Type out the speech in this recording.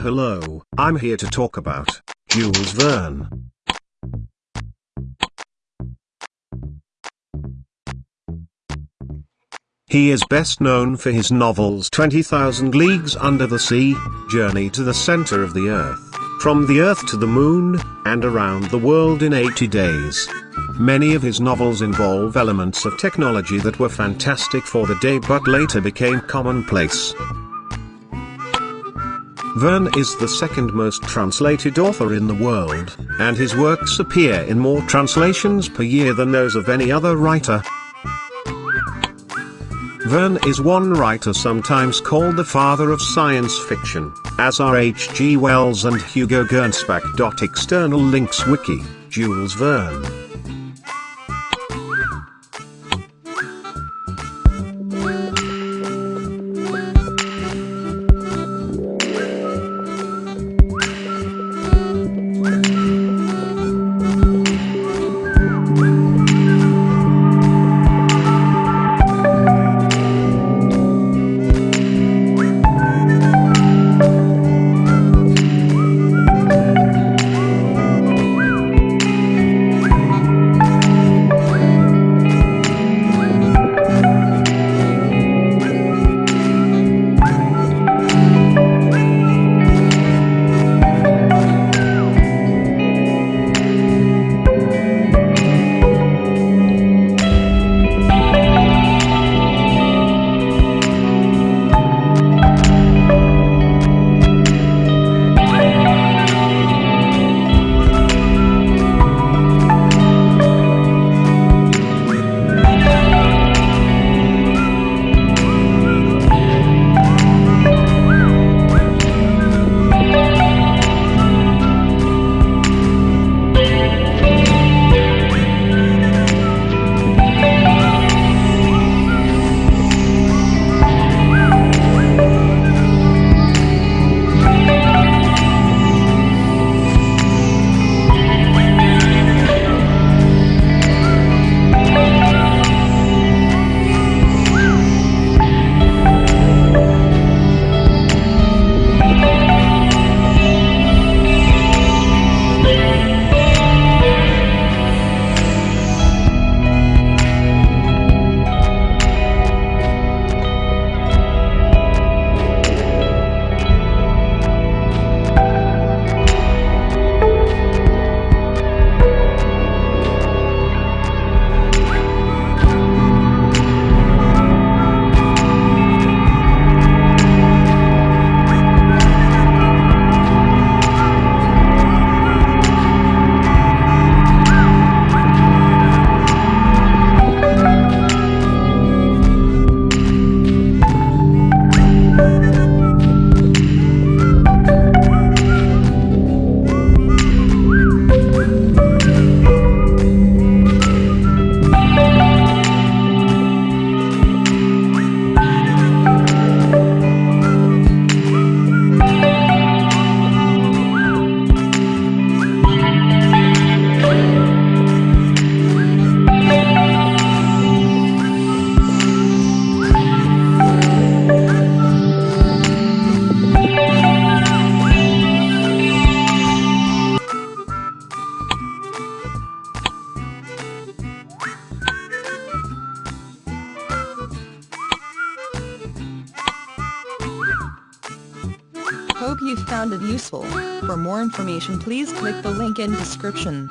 Hello, I'm here to talk about Jules Verne. He is best known for his novels 20,000 Leagues Under the Sea, Journey to the Center of the Earth, From the Earth to the Moon, and Around the World in 80 Days. Many of his novels involve elements of technology that were fantastic for the day but later became commonplace. Verne is the second most translated author in the world, and his works appear in more translations per year than those of any other writer. Verne is one writer sometimes called the father of science fiction, as are H.G. Wells and Hugo Gernsback. External links Wiki, Jules Verne. Hope you found it useful. For more information please click the link in description.